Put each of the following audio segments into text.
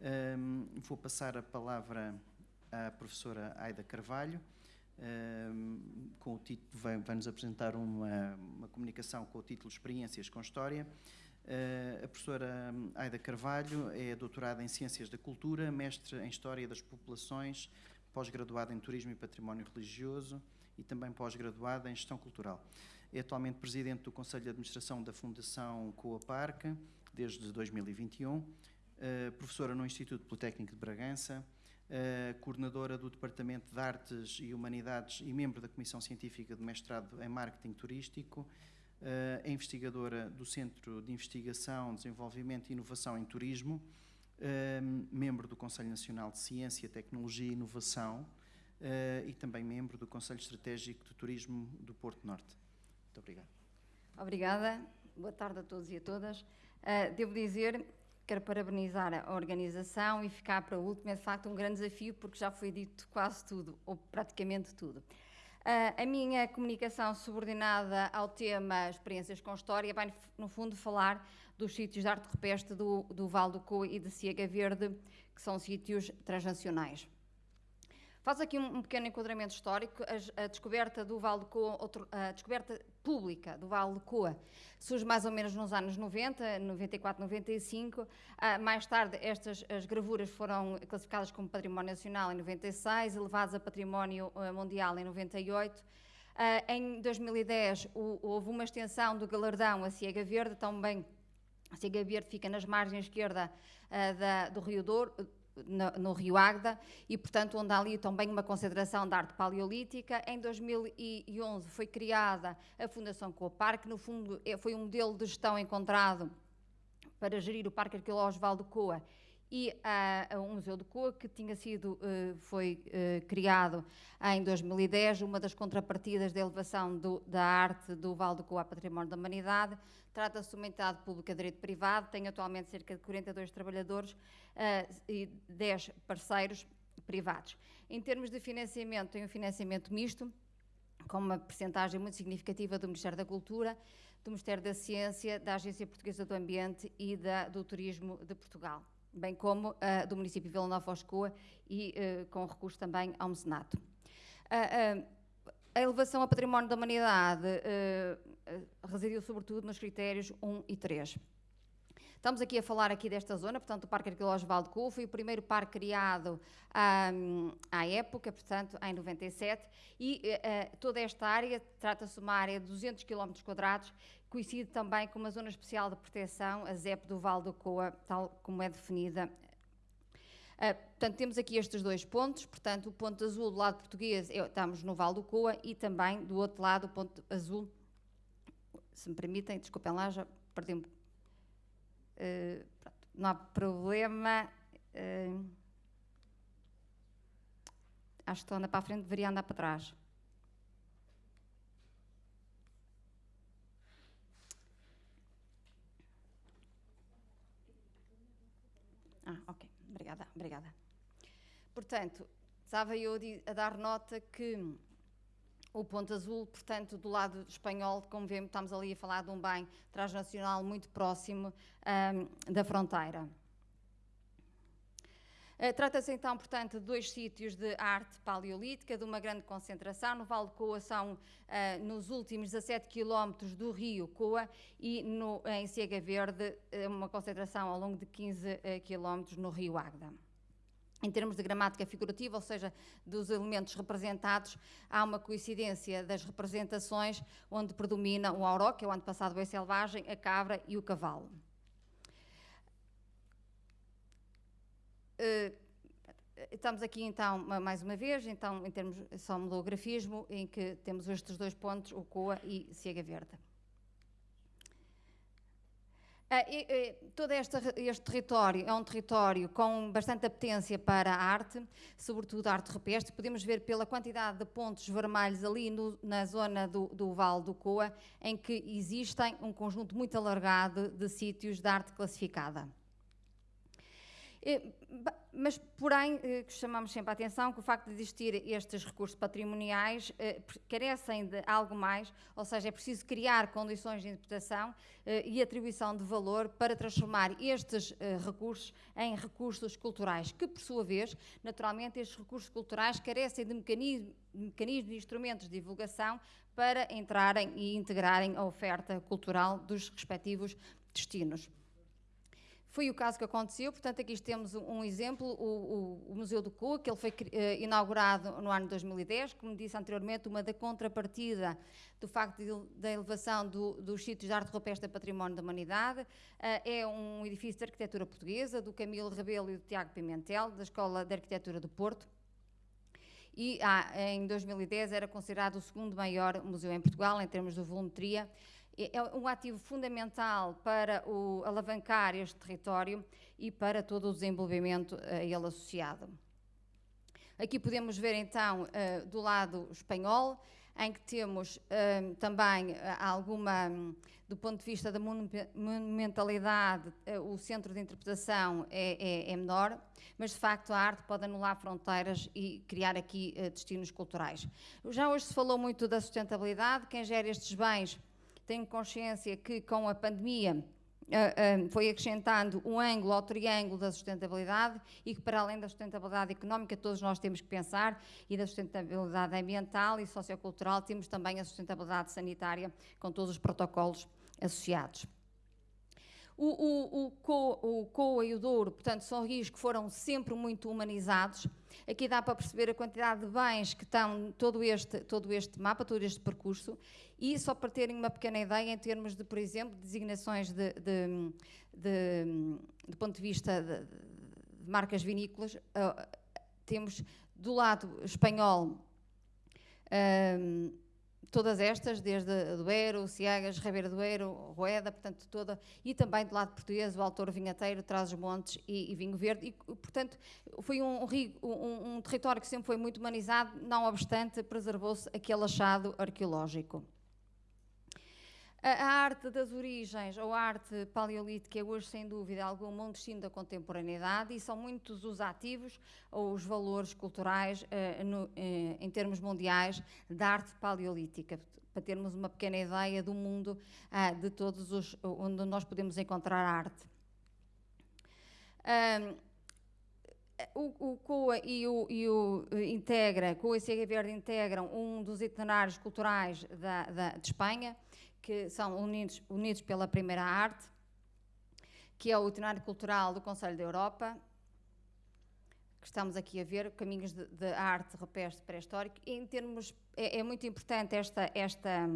Um, vou passar a palavra à professora Aida Carvalho, um, com o título, vai, vai nos apresentar uma, uma, comunicação com o título Experiências com História. Uh, a professora Aida Carvalho é doutorada em Ciências da Cultura, mestre em História das Populações, pós-graduada em Turismo e Património Religioso e também pós-graduada em Gestão Cultural. É atualmente presidente do Conselho de Administração da Fundação Coa Parque, desde 2021, uh, eh, professora no Instituto Politécnico de Bragança, uh, coordenadora do Departamento de Artes e Humanidades e membro da Comissão Científica de Mestrado em Marketing Turístico, é investigadora do Centro de Investigação, Desenvolvimento e Inovação em Turismo, membro do Conselho Nacional de Ciência, Tecnologia e Inovação e também membro do Conselho Estratégico de Turismo do Porto Norte. Muito obrigado. Obrigada. Boa tarde a todos e a todas. Devo dizer, quero parabenizar a organização e ficar para o último. É de facto um grande desafio porque já foi dito quase tudo, ou praticamente tudo. Uh, a minha comunicação subordinada ao tema Experiências com História vai, no fundo, falar dos sítios de arte rupestre do, do Val do Coa e de Ciega Verde, que são sítios transnacionais. Faz aqui um, um, pequeno enquadramento histórico. A, a, descoberta do Vale de Coa, outro, a descoberta pública do Vale de Coa, surge mais ou menos nos anos 90, 94, 95. Uh, mais tarde, estas as gravuras foram classificadas como Património Nacional em 96, elevadas a Património uh, Mundial em 98. Uh, ah, em 2010, o, houve uma extensão do galardão a Ciega Verde, também a Ciega Verde fica nas margens esquerda uh, da, do Rio Douro, no, no, Rio Águeda e, portanto, onde há ali também uma concentração de arte paleolítica. Em 2011 foi criada a Fundação Coapar, que no fundo é, foi um modelo de gestão encontrado para gerir o Parque Arqueológico Val do Coa e uh, um museu de Coa que tinha sido, uh, foi uh, criado em 2010, uma das contrapartidas da elevação do, da arte do Val do Coa a Património da Humanidade. Trata-se de uma entidade pública de direito privado, tem atualmente cerca de 42 trabalhadores e 10 parceiros privados. Em termos de financiamento, tem um financiamento misto, com uma percentagem muito significativa do Ministério da Cultura, do Ministério da Ciência, da Agência Portuguesa do Ambiente e da, do Turismo de Portugal bem como uh, do município de Vila Nova Oscoa e uh, com recurso também ao mecenato. Uh, a elevação ao património da humanidade residiu sobretudo nos critérios 1 e 3. Estamos aqui a falar aqui desta zona, portanto, o Parque Arqueológico Val de Cu foi o primeiro parque criado um, à época, portanto, em 97, e uh, toda esta área trata-se de uma área de 200 km quadrados, coincide também com uma zona especial de proteção, a ZEP do Val do Coa, tal como é definida. Uh, portanto, temos aqui estes dois pontos, portanto, o ponto azul do lado português, estamos no Val do Coa, e também do outro lado, o ponto azul, se me permitem, desculpem lá, já perdi um Uh, não há problema. Uh, acho que estou para a frente, deveria andar para trás. Ah, ok. Obrigada, obrigada. Portanto, estava eu a dar nota que o ponto azul, portanto, do lado espanhol, como vemos, estamos ali a falar de um bem transnacional muito próximo um, da fronteira. Uh, Trata-se então, portanto, de dois sítios de arte paleolítica, de uma grande concentração. No Vale de Coa são uh, nos últimos 17 quilómetros do rio Coa e no, em Ciega Verde uh, uma concentração ao longo de 15 quilómetros no rio Águeda em termos de gramática figurativa, ou seja, dos elementos representados, há uma coincidência das representações onde predomina o auró, que é o antepassado bem selvagem, a cabra e o cavalo. Uh, estamos aqui então, mais uma vez, então, em termos só mudou o grafismo, em que temos estes dois pontos, o Coa e Ciega Verde. Uh, todo este, este, território é um território com bastante apetência para a arte, sobretudo a arte rupestre. Podemos ver pela quantidade de pontos vermelhos ali no, na zona do, do Vale do Coa, em que existem um conjunto muito alargado de sítios de arte classificada. Mas, porém, eh, chamamos sempre a atenção que o facto de existir estes recursos patrimoniais eh, carecem de algo mais, ou seja, é preciso criar condições de interpretação eh, e atribuição de valor para transformar estes recursos em recursos culturais, que, por sua vez, naturalmente, estes recursos culturais carecem de mecanismos, mecanismos e instrumentos de divulgação para entrarem e integrarem a oferta cultural dos respectivos destinos. Foi o caso que aconteceu, portanto, aqui temos um exemplo, o, o, o Museu do Coa, que ele foi uh, inaugurado no ano de 2010, como disse anteriormente, uma da contrapartida do facto de, da elevação do, dos sítios de arte rupestre a património da humanidade, uh, é um edifício de arquitetura portuguesa, do Camilo Rebelo e do Tiago Pimentel, da Escola de Arquitetura do Porto, e ah, em 2010 era considerado o segundo maior museu em Portugal, em termos de volumetria, é, é um ativo fundamental para o, alavancar este território e para todo o desenvolvimento a ele associado. Aqui podemos ver então uh, do lado espanhol, em que temos uh, também alguma, do ponto de vista da monumentalidade, o centro de interpretação é, é, é, menor, mas de facto a arte pode anular fronteiras e criar aqui destinos culturais. Já hoje se falou muito da sustentabilidade, quem gera estes bens tenho consciência que com a pandemia Uh, foi acrescentando um ângulo ao triângulo da sustentabilidade e que, para além da sustentabilidade económica, todos nós temos que pensar, e da sustentabilidade ambiental e sociocultural, temos também a sustentabilidade sanitária, com todos os protocolos associados. O, o, o, Co, o COA e o Douro, portanto, são rios que foram sempre muito humanizados. Aqui dá para perceber a quantidade de bens que estão todo este, todo este mapa, todo este percurso. E só para terem uma pequena ideia, em termos de, por exemplo, designações de, de, de, de ponto de vista de, marcas vinícolas, uh, temos do lado espanhol. Uh, todas estas, desde Duero, Ciegas, Ribeira do Eiro, Rueda, portanto toda, e também do lado português, o autor vinhateiro, traz os montes e, e, vinho verde, e portanto foi um, um, um território que sempre foi muito humanizado, não obstante preservou-se aquele achado arqueológico. A, arte das origens, ou arte paleolítica, é hoje, sem dúvida alguma, um destino da contemporaneidade e são muitos os ativos ou os valores culturais eh, no, eh, em termos mundiais da arte paleolítica para termos uma pequena ideia do mundo ah, de todos os onde nós podemos encontrar arte. Um, o, o COA e o, e o eh, Integra, COA e Cega Verde integram um dos itinerários culturais da, da, de Espanha, que são unidos, unidos pela Primeira Arte, que é o itinerário cultural do Conselho da Europa, que estamos aqui a ver, caminhos de, de arte rupestre pré-histórico. Em termos, é, é, muito importante esta, esta,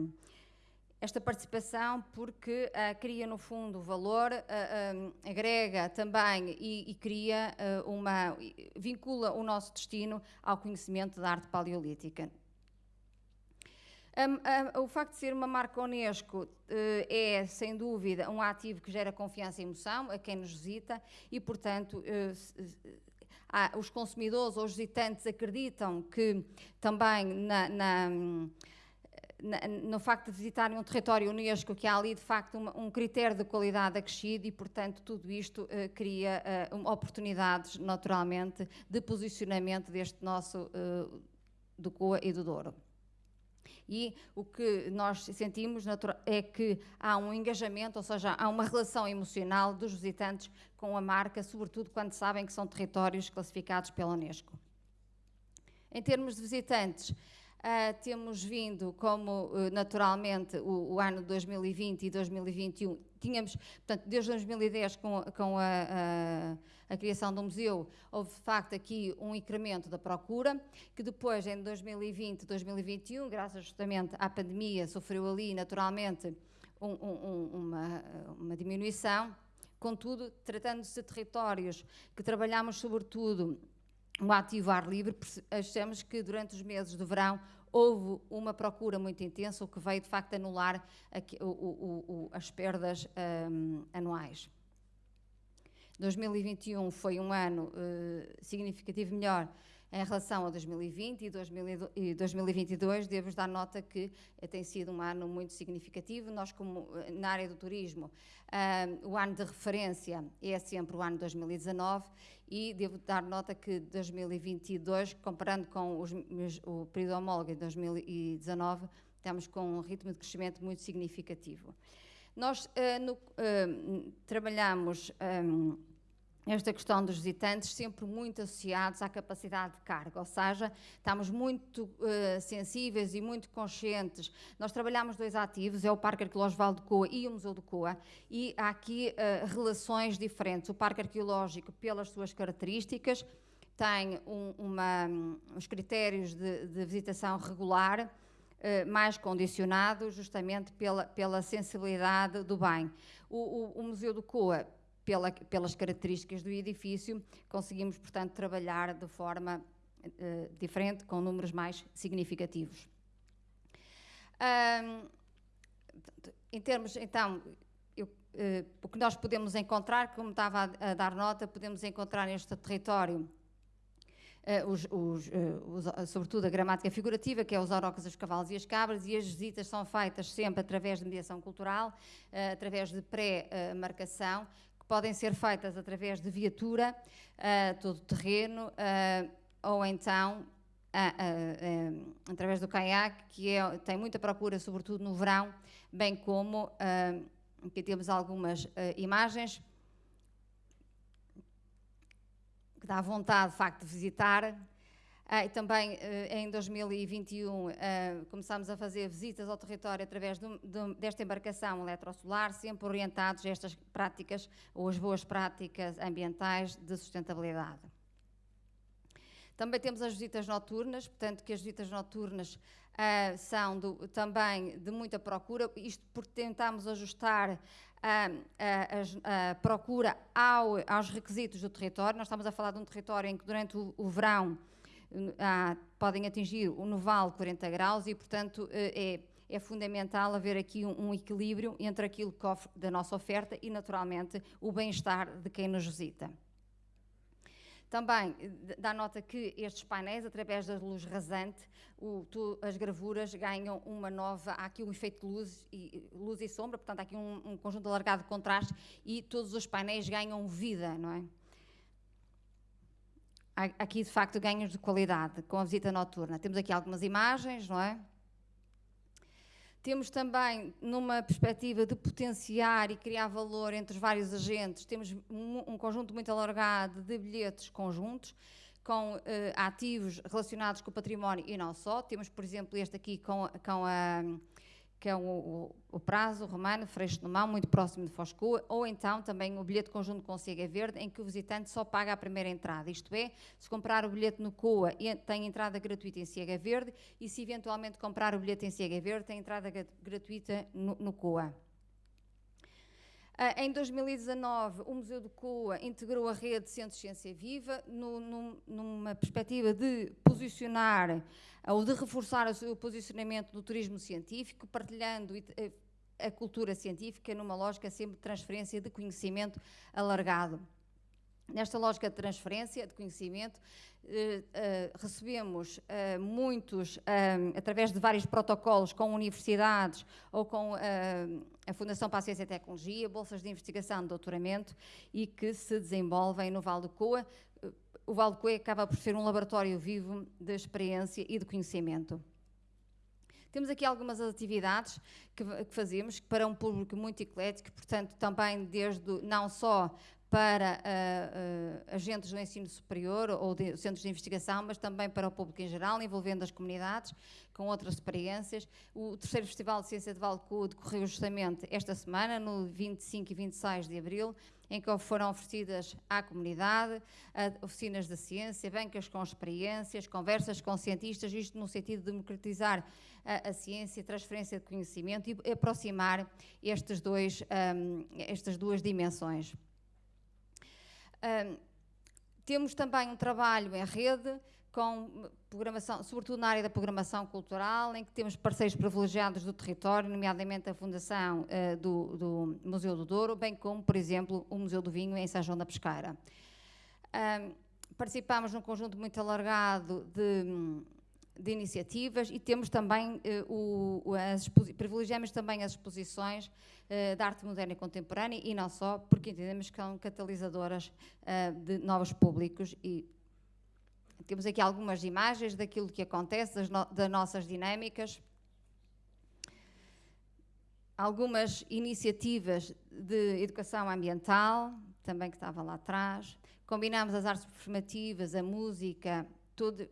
esta participação porque uh, cria, no fundo, valor, uh, um, agrega também e, e cria uma, vincula o nosso destino ao conhecimento da arte paleolítica. O facto de ser uma marca Unesco uh, é, sem dúvida, um ativo que gera confiança e emoção a quem nos visita e, portanto, uh, os consumidores ou os visitantes acreditam que também na, na, no facto de visitarem um território Unesco, que há ali, de facto, um critério de qualidade acrescido e, portanto, tudo isto uh, cria oportunidades, naturalmente, de posicionamento deste nosso do COA e do Douro. E o que nós sentimos é que há um engajamento, ou seja, há uma relação emocional dos visitantes com a marca, sobretudo quando sabem que são territórios classificados pela Unesco. Em termos de visitantes, Uh, temos vindo, como uh, naturalmente o, o, ano 2020 e 2021, tínhamos, portanto, desde 2010, com, com a, a, a, criação do museu, houve de facto aqui um incremento da procura, que depois, em 2020 2021, graças justamente à pandemia, sofreu ali naturalmente um, um, uma, uma diminuição. Contudo, tratando-se de territórios que trabalhamos sobretudo o ativo ar livre, achamos que durante os meses do verão houve uma procura muito intensa, o que veio de facto anular o, o, o, as perdas um, anuais. 2021 foi um ano uh, significativo melhor Em relação a 2020 e 2022, devo dar nota que tem sido um ano muito significativo. Nós, como na área do turismo, o ano de referência é sempre o ano 2019 e devo dar nota que 2022, comparando com os, o período homólogo de 2019, estamos com um ritmo de crescimento muito significativo. Nós uh, no, uh, trabalhamos um, esta questão dos visitantes sempre muito associados à capacidade de carga, ou seja, estamos muito uh, sensíveis e muito conscientes. Nós trabalhamos dois ativos, é o Parque Arqueológico de Coa e o Museu de Coa, e há aqui relações diferentes. O Parque Arqueológico, pelas suas características, tem um, uma, uns critérios de, de visitação regular, eh, mais condicionado justamente pela, pela sensibilidade do bem. O, o, o Museu do Coa, pela, pelas características do edifício, conseguimos, portanto, trabalhar de forma uh, diferente, com números mais significativos. Em termos, então, eu, uh, o que nós podemos encontrar, como estava a, a dar nota, podemos encontrar neste território uh, os, os, uh, os, sobretudo a gramática figurativa, que é os orocas, os cavalos e as cabras, e as visitas são feitas sempre através de mediação cultural, uh, através de pré-marcação, podem ser feitas através de viatura, todo o terreno, ou então através do caiaque, que é, tem muita procura, sobretudo no verão, bem como aqui temos algumas imagens que dá vontade, de facto, de visitar. Ah, e também uh, em 2021 uh, ah, começámos a fazer visitas ao território através de, de, desta embarcação eletrosolar, sempre orientados a estas práticas ou as boas práticas ambientais de sustentabilidade. Também temos as visitas noturnas, portanto que as visitas noturnas uh, são do, também de muita procura, isto porque tentamos ajustar a, a, a procura ao, aos requisitos do território. Nós estamos a falar de um território em que durante o, o verão ah, podem atingir o noval 40 graus e, portanto, eh, é, é fundamental haver aqui um, um, equilíbrio entre aquilo que ofre, da nossa oferta e, naturalmente, o bem-estar de quem nos visita. Também dá nota que estes painéis, através da luz rasante, o, tu, as gravuras ganham uma nova. Há aqui um efeito de luz e, luz e sombra, portanto, há aqui um, um conjunto alargado de contraste e todos os painéis ganham vida, não é? Aqui, de facto, ganhos de qualidade com a visita noturna. Temos aqui algumas imagens, não é? Temos também, numa perspectiva de potenciar e criar valor entre os vários agentes, temos um, conjunto muito alargado de bilhetes conjuntos com uh, ativos relacionados com o património e não só. Temos, por exemplo, este aqui com, com a que é o, o, prazo romano, Freixo no Mão, muito próximo de Foscoa, ou então também o bilhete conjunto com Cega Verde, em que o visitante só paga a primeira entrada. Isto é, se comprar o bilhete no COA, tem entrada gratuita em Cega Verde, e se eventualmente comprar o bilhete em Cega Verde, tem entrada gratuita no, no COA. Uh, em 2019, o Museu do Coa integrou a rede de Centros de Ciência Viva no, no, numa perspectiva de posicionar uh, ou de reforçar o seu posicionamento do turismo científico, partilhando uh, a cultura científica numa lógica sempre de transferência de conhecimento alargado. Nesta lógica de transferência de conhecimento, eh, eh, recebemos eh, muitos, através de vários protocolos com universidades ou com a Fundação para a Ciência e Tecnologia, bolsas de investigação de doutoramento e que se desenvolvem no Val do Coa. O Val do Coa acaba por ser um laboratório vivo de experiência e de conhecimento. Temos aqui algumas atividades que, que, fazemos para um público muito eclético, portanto, também desde não só para uh, uh, agentes do ensino superior ou de, centros de investigação, mas também para o público em geral, envolvendo as comunidades com outras experiências. O terceiro Festival de Ciência de Valco decorreu justamente esta semana, no 25 e 26 de abril, em que foram oferecidas à comunidade oficinas de ciência, bancas com experiências, conversas com cientistas, isto no sentido de democratizar a, a ciência, transferência de conhecimento e aproximar estes dois, um, estas duas dimensões. Um, temos também um trabalho em rede com programação, sobretudo na área da programação cultural, em que temos parceiros privilegiados do território, nomeadamente a Fundação uh, do, do, Museu do Douro, bem como, por exemplo, o Museu do Vinho em São João da Pesqueira. Um, participamos num conjunto muito alargado de, de iniciativas e temos também eh, o, as privilegiamos também as exposições eh, de arte moderna e contemporânea e não só, porque entendemos que são catalisadoras eh, de novos públicos e temos aqui algumas imagens daquilo que acontece, das, no, das nossas dinâmicas algumas iniciativas de educação ambiental, também que estava lá atrás. Combinamos as artes performativas, a música, tudo,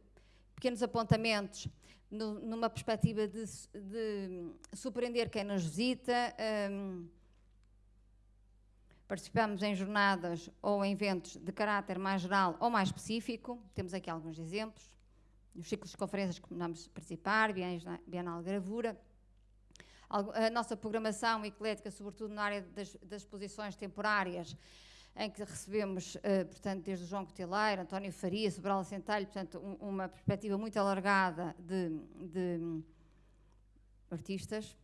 pequenos apontamentos no, numa perspectiva de, de, surpreender quem nos visita. Um, participamos em jornadas ou em eventos de caráter mais geral ou mais específico. Temos aqui alguns exemplos. Nos ciclos de conferências que vamos participar, Bienal Gravura a nossa programação eclética, sobretudo na área das, das exposições temporárias, em que recebemos, uh, portanto, desde o João Coteleiro, António Faria, Sobral Centelho, portanto, um, uma perspectiva muito alargada de, de artistas.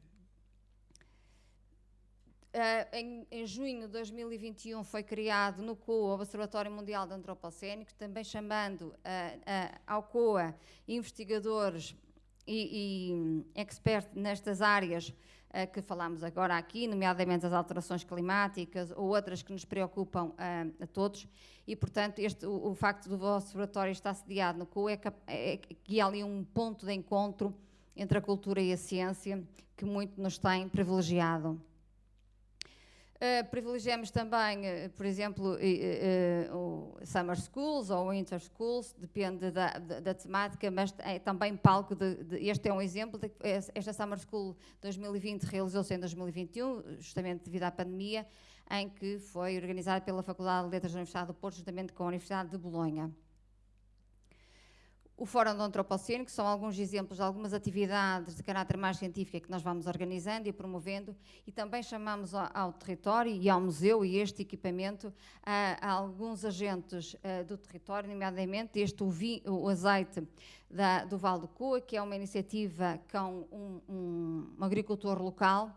Uh, em, em, junho de 2021 foi criado no COA o Observatório Mundial de Antropocénico, também chamando uh, ao COA investigadores e, e expert nestas áreas uh, que falamos agora aqui, nomeadamente as alterações climáticas ou outras que nos preocupam uh, a todos. E, portanto, este, o, o, facto do vosso laboratório estar sediado no CUE é, é que há ali um ponto de encontro entre a cultura e a ciência que muito nos tem privilegiado. Uh, privilegiamos também, uh, por exemplo, uh, o Summer Schools ou Winter Schools, depende da, da, da temática, mas é também palco de, de, Este é um exemplo. De, esta Summer School 2020 realizou-se em 2021, justamente devido à pandemia, em que foi organizada pela Faculdade de Letras da Universidade do Porto, justamente com a Universidade de Bolonha o Fórum do Antropoceno, que são alguns exemplos de algumas atividades de caráter mais científico que nós vamos organizando e promovendo, e também chamamos ao, território e ao museu e este equipamento a, a alguns agentes a, do território, nomeadamente este o, vi, o azeite da, do Val do Coa, que é uma iniciativa com um, um, um agricultor local,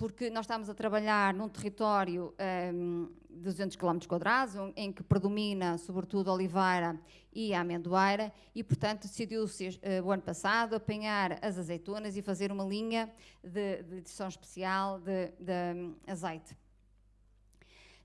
porque nós estamos a trabalhar num território um, de 200 km quadrados, em que predomina sobretudo a oliveira e a amendoeira, e portanto decidiu-se uh, o ano passado apanhar as azeitonas e fazer uma linha de, de edição especial de, de um, azeite.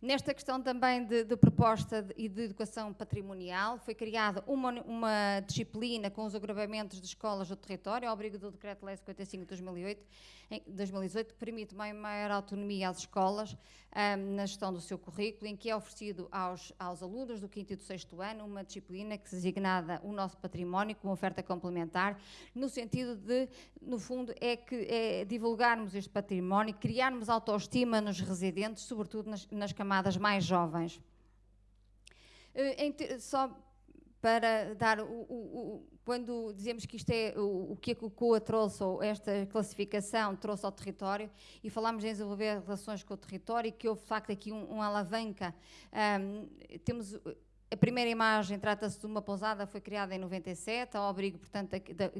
Nesta questão também de, de proposta e de educação patrimonial, foi criada uma, uma, disciplina com os agravamentos de escolas do território, ao abrigo do Decreto-Lei 55 de 2008, em 2018, que permite uma maior autonomia às escolas um, na gestão do seu currículo, em que é oferecido aos, aos alunos do quinto e do sexto ano uma disciplina que se designada o nosso património como oferta complementar, no sentido de, no fundo, é que é divulgarmos este património, criarmos autoestima nos residentes, sobretudo nas, nas camadas mais jovens. Uh, só para dar o, o, o, quando dizemos que isto é o, que a COA trouxe, ou esta classificação trouxe ao território, e falamos em desenvolver relações com o território, e que houve de facto aqui um, um alavanca. Um, temos a primeira imagem trata-se de uma pousada, foi criada em 97, ao abrigo, portanto,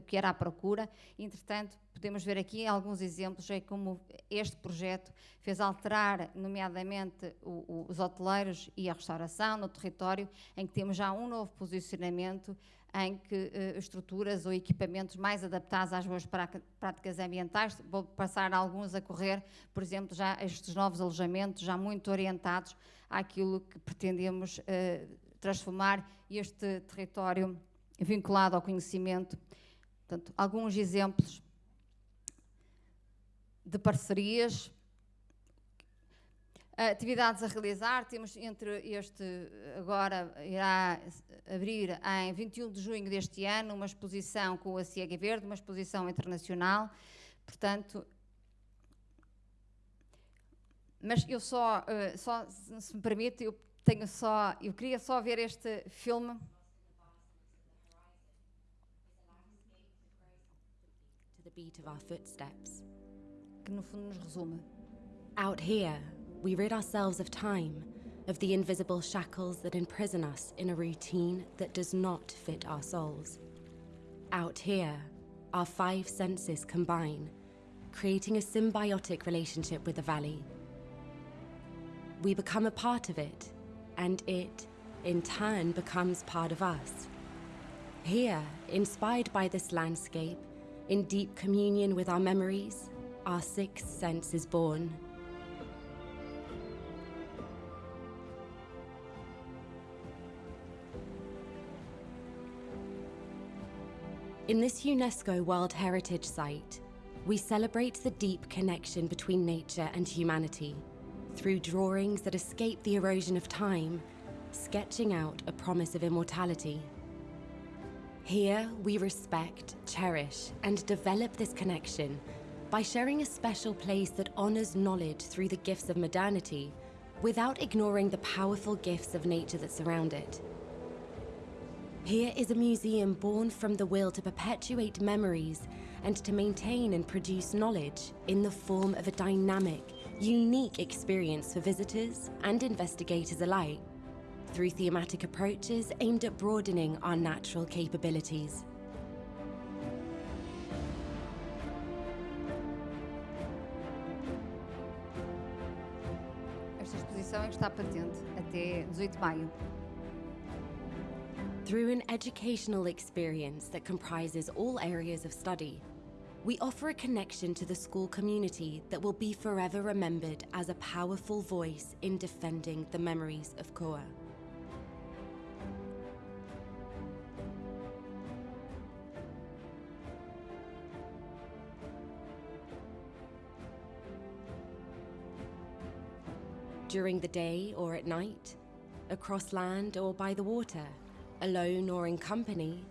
que era à procura. Entretanto, podemos ver aqui alguns exemplos de como este projeto fez alterar, nomeadamente, o, o, os hoteleiros e a restauração no território, em que temos já um novo posicionamento em que uh, estruturas ou equipamentos mais adaptados às boas práticas ambientais, vou passar alguns a correr, por exemplo, já estes novos alojamentos, já muito orientados àquilo que pretendemos uh, transformar este território vinculado ao conhecimento. Portanto, alguns exemplos de parcerias, atividades a realizar. Temos entre este, agora irá abrir em 21 de junho deste ano uma exposição com a Ciega Verde, uma exposição internacional. Portanto, mas eu só, uh, só se me permite, eu tenho só, eu queria só ver este filme. To the beat of our footsteps. Que no fundo nos resume. Out here, we rid ourselves of time, of the invisible shackles that imprison us in a routine that does not fit our souls. Out here, our five senses combine, creating a symbiotic relationship with the valley. We become a part of it, and it in turn, becomes part of us. Here, inspired by this landscape, in deep communion with our memories, our sixth sense is born. In this UNESCO World Heritage Site, we celebrate the deep connection between nature and humanity through drawings that escape the erosion of time, sketching out a promise of immortality. Here, we respect, cherish, and develop this connection by sharing a special place that honors knowledge through the gifts of modernity without ignoring the powerful gifts of nature that surround it. Here is a museum born from the will to perpetuate memories and to maintain and produce knowledge in the form of a dynamic, unique experience for visitors and investigators alike through thematic approaches aimed at broadening our natural capabilities. Esta exposição está patente até 18 de maio. Through an educational experience that comprises all areas of study, we offer a connection to the school community that will be forever remembered as a powerful voice in defending the memories of Koa. During the day or at night, across land or by the water, alone or in company,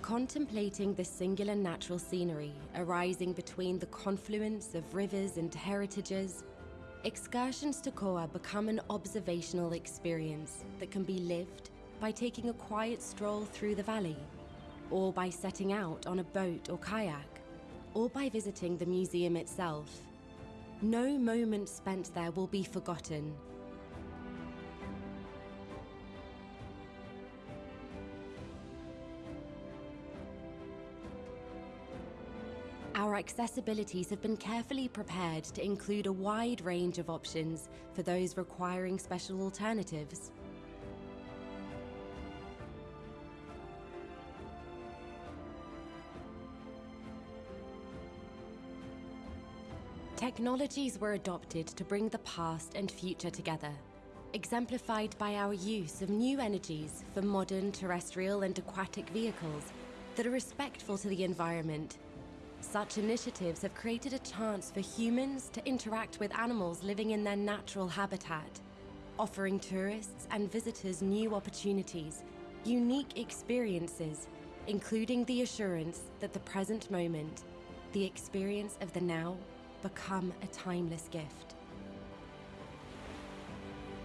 contemplating the singular natural scenery arising between the confluence of rivers and heritages, excursions to Koa become an observational experience that can be lived by taking a quiet stroll through the valley, or by setting out on a boat or kayak, or by visiting the museum itself. No moment spent there will be forgotten accessibilities have been carefully prepared to include a wide range of options for those requiring special alternatives. Technologies were adopted to bring the past and future together, exemplified by our use of new energies for modern terrestrial and aquatic vehicles that are respectful to the environment such initiatives have created a chance for humans to interact with animals living in their natural habitat, offering tourists and visitors new opportunities, unique experiences, including the assurance that the present moment, the experience of the now, become a timeless gift.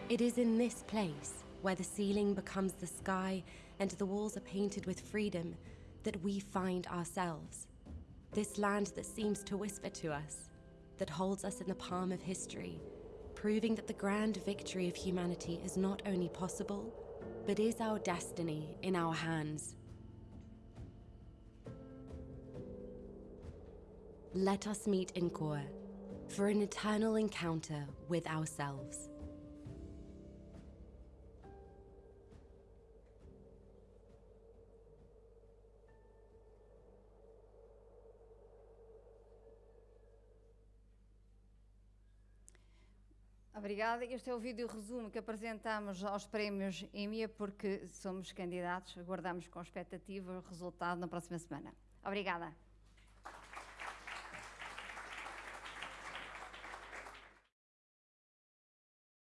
It is in this place, where the ceiling becomes the sky and the walls are painted with freedom, that we find ourselves. This land that seems to whisper to us, that holds us in the palm of history, proving that the grand victory of humanity is not only possible, but is our destiny in our hands. Let us meet in Kor for an eternal encounter with ourselves. Obrigada. Este é o vídeo resumo que apresentamos aos prémios EMIA porque somos candidatos, aguardamos com expectativa o resultado na próxima semana. Obrigada.